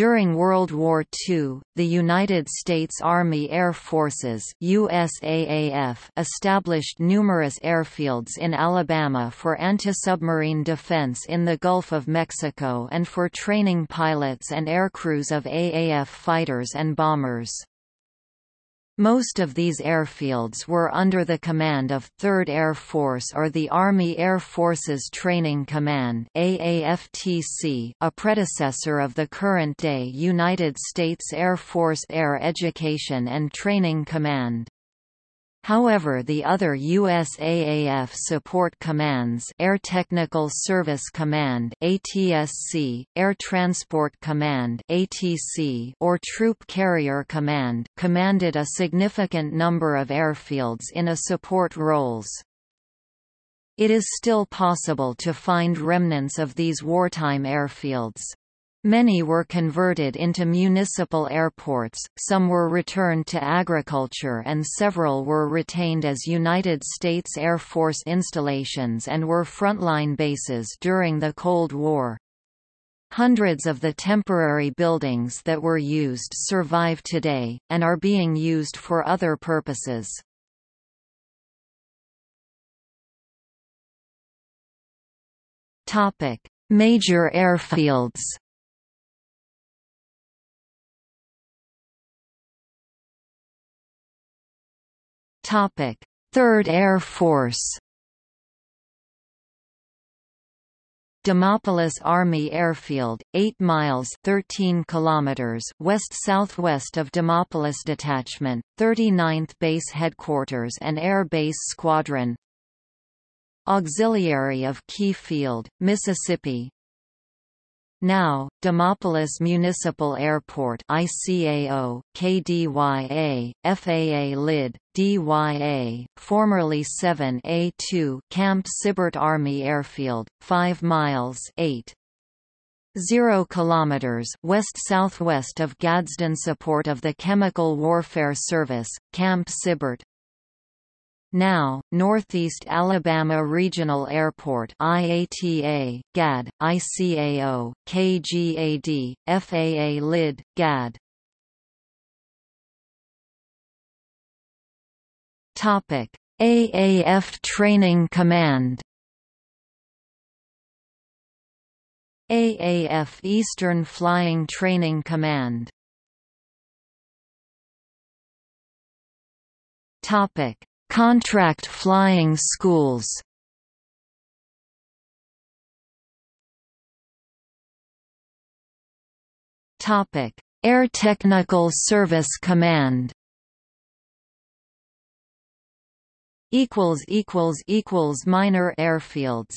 During World War II, the United States Army Air Forces USAAF established numerous airfields in Alabama for anti-submarine defense in the Gulf of Mexico and for training pilots and aircrews of AAF fighters and bombers. Most of these airfields were under the command of 3rd Air Force or the Army Air Forces Training Command AAFTC, a predecessor of the current-day United States Air Force Air Education and Training Command. However the other USAAF support commands Air Technical Service Command ATSC, Air Transport Command ATC, or Troop Carrier Command commanded a significant number of airfields in a support roles. It is still possible to find remnants of these wartime airfields. Many were converted into municipal airports, some were returned to agriculture and several were retained as United States Air Force installations and were frontline bases during the Cold War. Hundreds of the temporary buildings that were used survive today, and are being used for other purposes. Major airfields Third Air Force. Demopolis Army Airfield, 8 miles 13 kilometers west-southwest of Demopolis Detachment, 39th Base Headquarters and Air Base Squadron Auxiliary of Key Field, Mississippi now, Demopolis Municipal Airport ICAO, KDYA, FAA LID, DYA, formerly 7A2 Camp Sibert Army Airfield, 5 miles 8. 0 kilometers west-southwest of Gadsden support of the Chemical Warfare Service, Camp Sibert, now, Northeast Alabama Regional Airport IATA, GAD, ICAO, KGAD, FAA LID, GAD Topic: AAF Training Command. AAF Eastern Flying Training Command. Topic Contract flying schools Topic: Air Technical Service Command. Equals equals equals minor airfields.